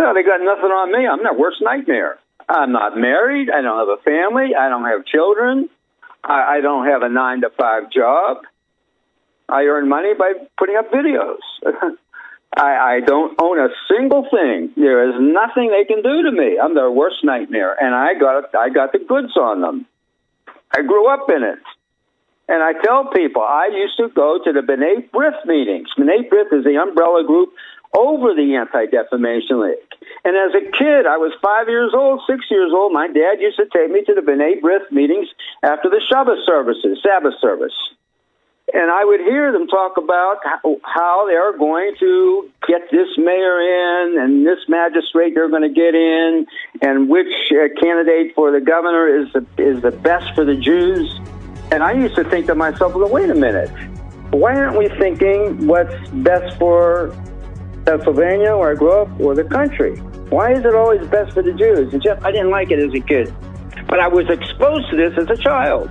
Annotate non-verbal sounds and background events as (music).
Well, they got nothing on me. I'm their worst nightmare. I'm not married. I don't have a family. I don't have children. I, I don't have a nine to five job. I earn money by putting up videos. (laughs) I, I don't own a single thing. There is nothing they can do to me. I'm their worst nightmare, and I got I got the goods on them. I grew up in it. And I tell people, I used to go to the B'nai B'rith meetings. B'nai B'rith is the umbrella group over the Anti-Defamation League. And as a kid, I was five years old, six years old. My dad used to take me to the B'nai B'rith meetings after the Shabbos services, Sabbath service. And I would hear them talk about how they're going to get this mayor in and this magistrate they're going to get in and which uh, candidate for the governor is the, is the best for the Jews. And I used to think to myself, well, wait a minute. Why aren't we thinking what's best for Pennsylvania, where I grew up, or the country? Why is it always best for the Jews? And Jeff, I didn't like it as a kid. But I was exposed to this as a child.